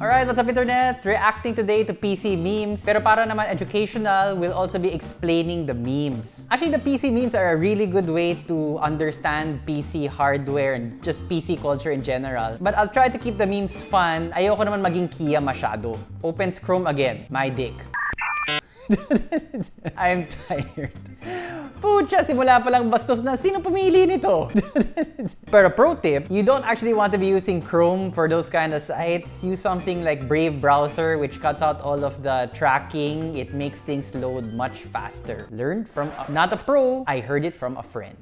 Alright, what's up internet? Reacting today to PC memes. Pero para naman educational, we'll also be explaining the memes. Actually, the PC memes are a really good way to understand PC hardware and just PC culture in general. But I'll try to keep the memes fun. Ayoko naman maging Kia masyado. Opens Chrome again. My dick. I'm tired. Pucha, simula pa lang bastos na. Sino pumili nito? Pero pro tip, you don't actually want to be using Chrome for those kind of sites. Use something like Brave Browser, which cuts out all of the tracking. It makes things load much faster. Learned from, a, not a pro, I heard it from a friend.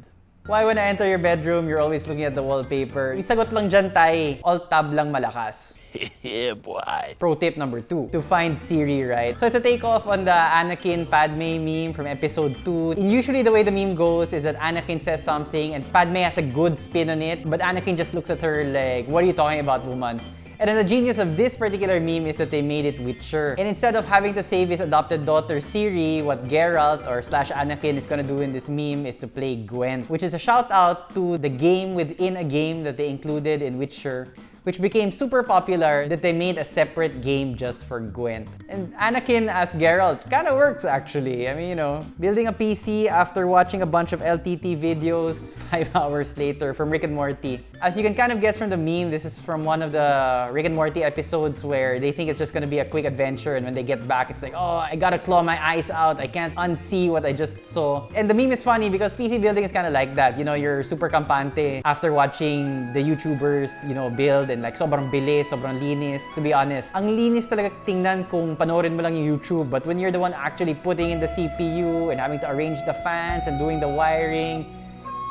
Why when I enter your bedroom, you're always looking at the wallpaper? Yung sagot lang dyan, tay, alt-tab lang malakas. yeah, boy. Pro tip number two, to find Siri right. So it's a takeoff on the Anakin Padme meme from episode 2. And usually the way the meme goes is that Anakin says something and Padme has a good spin on it, but Anakin just looks at her like, what are you talking about, woman? And then the genius of this particular meme is that they made it with Witcher. And instead of having to save his adopted daughter Siri, what Geralt or slash Anakin is gonna do in this meme is to play Gwent, which is a shout out to the game within a game that they included in Witcher which became super popular that they made a separate game just for Gwent. And Anakin as Geralt kind of works actually. I mean, you know, building a PC after watching a bunch of LTT videos five hours later from Rick and Morty. As you can kind of guess from the meme, this is from one of the Rick and Morty episodes where they think it's just gonna be a quick adventure and when they get back, it's like, oh, I gotta claw my eyes out. I can't unsee what I just saw. And the meme is funny because PC building is kind of like that. You know, you're super campante after watching the YouTubers, you know, build and like sobrang bilis, sobrang linis. To be honest, ang linis talaga tingnan kung panoorin mo lang yung YouTube. But when you're the one actually putting in the CPU and having to arrange the fans and doing the wiring,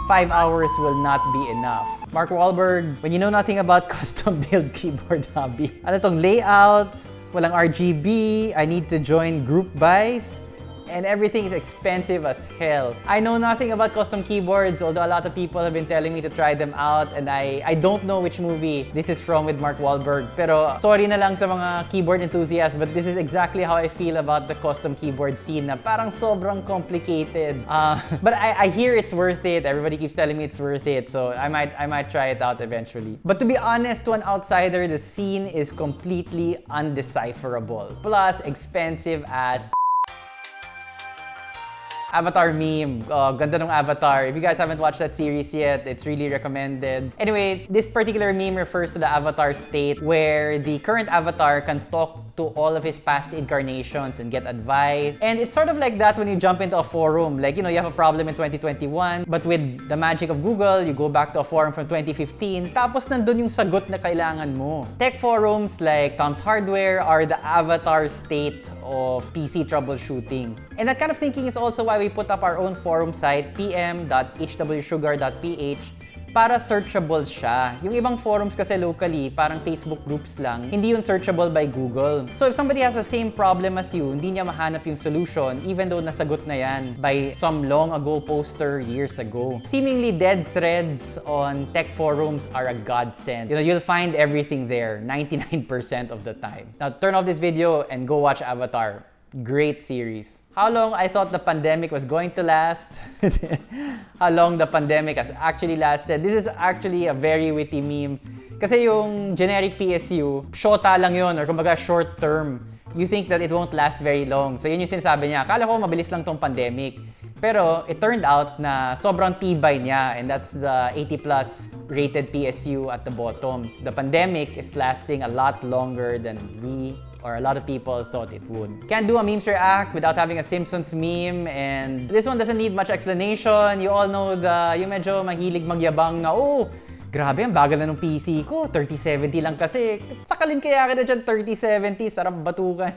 five hours will not be enough. Mark Wahlberg, when you know nothing about custom build keyboard hobby, ano tong layouts, walang RGB, I need to join group buys, and everything is expensive as hell. I know nothing about custom keyboards, although a lot of people have been telling me to try them out and I, I don't know which movie this is from with Mark Wahlberg. Pero sorry na lang sa mga keyboard enthusiasts, but this is exactly how I feel about the custom keyboard scene na parang sobrang complicated. Uh, but I, I hear it's worth it. Everybody keeps telling me it's worth it, so I might, I might try it out eventually. But to be honest, to an outsider, the scene is completely undecipherable. Plus, expensive as Avatar meme. Oh, ganda ng Avatar. If you guys haven't watched that series yet, it's really recommended. Anyway, this particular meme refers to the Avatar state where the current Avatar can talk to all of his past incarnations and get advice. And it's sort of like that when you jump into a forum. Like, you know, you have a problem in 2021, but with the magic of Google, you go back to a forum from 2015, tapos nandun yung sagot na kailangan mo. Tech forums like Tom's Hardware are the avatar state of PC troubleshooting. And that kind of thinking is also why we put up our own forum site, pm.hwsugar.ph, para searchable siya. Yung ibang forums kasi locally, parang Facebook groups lang, hindi yun searchable by Google. So if somebody has the same problem as you, hindi niya mahanap yung solution even though nasagot na yan by some long ago poster years ago. Seemingly dead threads on tech forums are a godsend. You know, you'll find everything there 99% of the time. Now turn off this video and go watch Avatar. Great series. How long I thought the pandemic was going to last. How long the pandemic has actually lasted. This is actually a very witty meme. Kasi yung generic PSU, shota lang yun or kumbaga short term. You think that it won't last very long. So yun yung sinasabi niya. Akala ko mabilis lang tong pandemic. Pero it turned out na sobrang tibay niya and that's the 80 plus rated PSU at the bottom. The pandemic is lasting a lot longer than we or a lot of people thought it would. Can't do a memes react without having a Simpsons meme and this one doesn't need much explanation. You all know the, yung medyo mahilig magyabang na, oh, grabe, ang bagal na ng PC ko. 3070 lang kasi. Sakalin kaya kita dyan 3070, sarap batukan.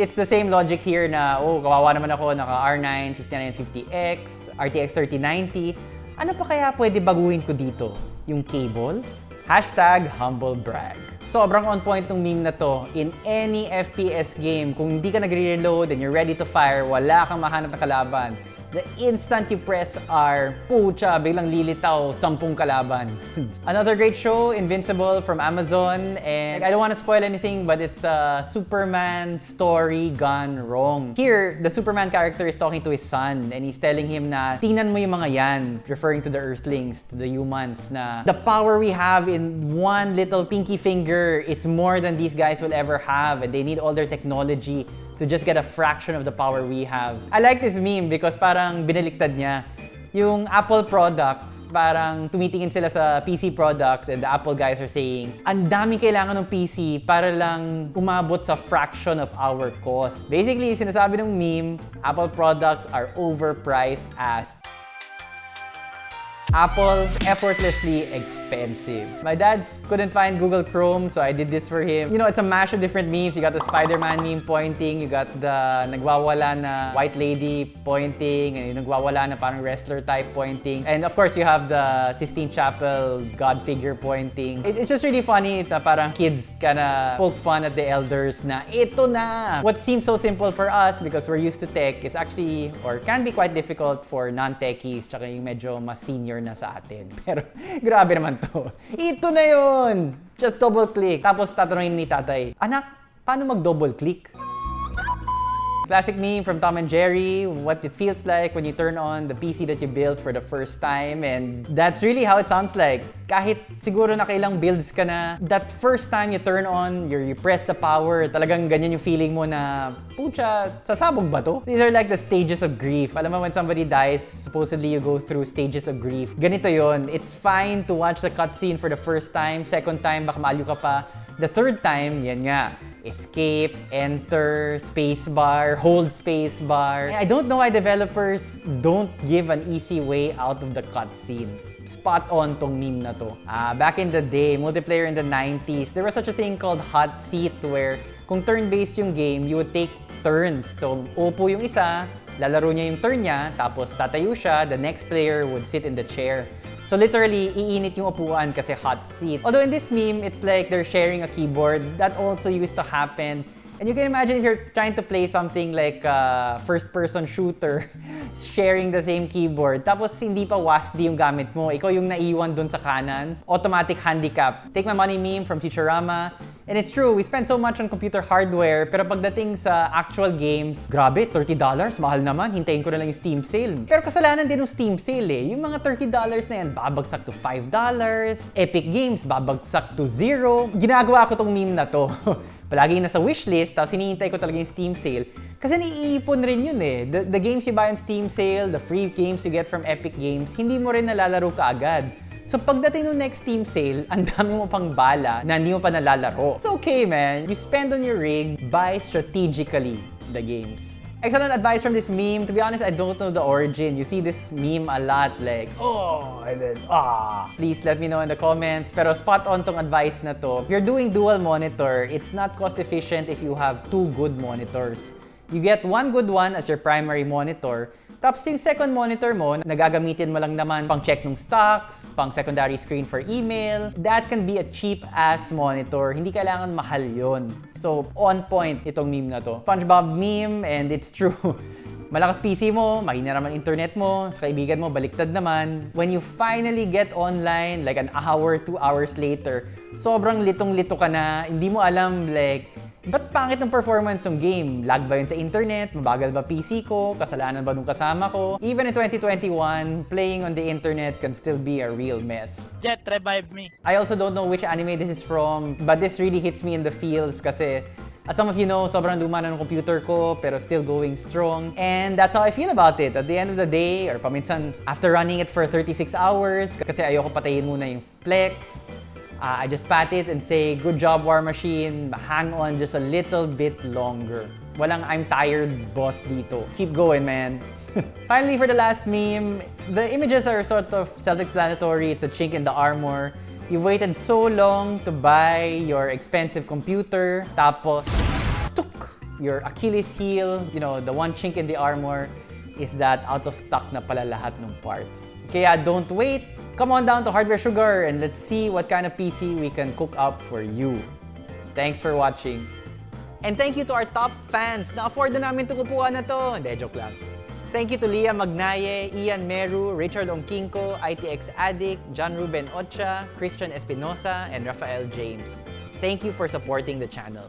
It's the same logic here na, oh, kawawa naman ako, naka R9, 5950X, RTX 3090. Ano pa kaya pwede baguhin ko dito? Yung cables? Hashtag humble brag. Sobrang on point ng meme na to. In any FPS game, kung hindi ka nagre-reload and you're ready to fire, wala kang mahanap na kalaban, The instant you press R, pucha, biglang lilitaw, sampung kalaban. Another great show, Invincible from Amazon. And I don't want to spoil anything, but it's a Superman story gone wrong. Here, the Superman character is talking to his son and he's telling him na, tingnan mo yung mga yan, referring to the Earthlings, to the humans, na the power we have in one little pinky finger is more than these guys will ever have and they need all their technology to just get a fraction of the power we have. I like this meme because parang binaliktad niya. Yung Apple products, parang tumitingin sila sa PC products and the Apple guys are saying, ang dami kailangan ng PC para lang umabot sa fraction of our cost. Basically, sinasabi ng meme, Apple products are overpriced as Apple effortlessly expensive. My dad couldn't find Google Chrome, so I did this for him. You know, it's a mash of different memes. You got the Spider-Man meme pointing, you got the nagwawala na white lady pointing, and yung nagwawala na parang wrestler type pointing. And of course, you have the Sistine Chapel God figure pointing. It- it's just really funny na parang kids kinda poke fun at the elders na ito na! What seems so simple for us because we're used to tech is actually, or can be quite difficult for non-techies tsaka yung medyo mas senior na sa atin. Pero grabe naman to. Ito na yun! Just double click. Tapos tatanungin ni tatay, Anak, paano mag-double click? Classic meme from Tom and Jerry, what it feels like when you turn on the PC that you built for the first time. And that's really how it sounds like. Kahit siguro nakailang builds ka na, that first time you turn on, you press the power, talagang ganyan yung feeling mo na, pucha, sasabog ba to? These are like the stages of grief. Alam mo, when somebody dies, supposedly you go through stages of grief. Ganito yon. It's fine to watch the cutscene for the first time, second time, baka maliw ka pa. The third time, yan nga, escape, enter, spacebar, hold spacebar. I don't know why developers don't give an easy way out of the cutscenes. Spot on tong meme na to. Ah, back in the day, multiplayer in the 90s, there was such a thing called hot seat where kung turn-based yung game, you would take turns. So, upo yung isa, lalaro niya yung turn niya, tapos tatayo siya, the next player would sit in the chair. So literally, iinit yung upuan kasi hot seat. Although in this meme, it's like they're sharing a keyboard. That also used to happen. And you can imagine if you're trying to play something like a first-person shooter, sharing the same keyboard, tapos hindi pa WASD yung gamit mo, ikaw yung naiwan dun sa kanan, automatic handicap. Take my money meme from Futurama. And it's true, we spend so much on computer hardware, pero pagdating sa actual games, grabe, $30, mahal naman, hintayin ko na lang yung Steam sale. Pero kasalanan din ng Steam sale eh. Yung mga $30 na yan, babagsak to $5. Epic Games, babagsak to zero. Ginagawa ko tong meme na to. Palagi nasa wishlist, tapos hinihintay ko talaga yung Steam sale. Kasi naiipon rin yun eh. The, the games you buy on Steam sale, the free games you get from Epic Games, hindi mo rin nalalaro ka agad. So pagdating ng next Steam sale, ang dami mo pang bala na hindi mo pa nalalaro. It's okay, man. You spend on your rig, buy strategically the games. Excellent advice from this meme. To be honest, I don't know the origin. You see this meme a lot like, oh, and then, ah. Please let me know in the comments. Pero spot on tong advice na to. If you're doing dual monitor, it's not cost efficient if you have two good monitors. You get one good one as your primary monitor, tapos yung second monitor mo, nagagamitin mo lang naman pang check ng stocks, pang secondary screen for email. That can be a cheap-ass monitor. Hindi kailangan mahal yon. So, on point itong meme na to. SpongeBob meme, and it's true. Malakas PC mo, mahina naman internet mo, sa kaibigan mo, baliktad naman. When you finally get online, like an hour, two hours later, sobrang litong-lito ka na, hindi mo alam, like, Ba't pangit ng performance ng game? Lag ba yun sa internet? Mabagal ba PC ko? Kasalanan ba nung kasama ko? Even in 2021, playing on the internet can still be a real mess. Jet, revive me. I also don't know which anime this is from, but this really hits me in the feels kasi as some of you know, sobrang luma na ng computer ko pero still going strong. And that's how I feel about it. At the end of the day, or paminsan after running it for 36 hours, kasi ayoko patayin muna yung flex, Uh, I just pat it and say, good job War Machine, hang on just a little bit longer. Walang I'm tired boss dito. Keep going, man. Finally, for the last meme, the images are sort of self-explanatory. It's a chink in the armor. You've waited so long to buy your expensive computer, tapos, tuk, your Achilles heel, you know, the one chink in the armor, is that out of stock na pala lahat ng parts. Kaya don't wait, come on down to Hardware Sugar and let's see what kind of PC we can cook up for you. Thanks for watching. And thank you to our top fans na afford na namin itong upuan na to. Hindi, joke lang. Thank you to Leah Magnaye, Ian Meru, Richard Ongkinko, ITX Addict, John Ruben Ocha, Christian Espinosa, and Rafael James. Thank you for supporting the channel.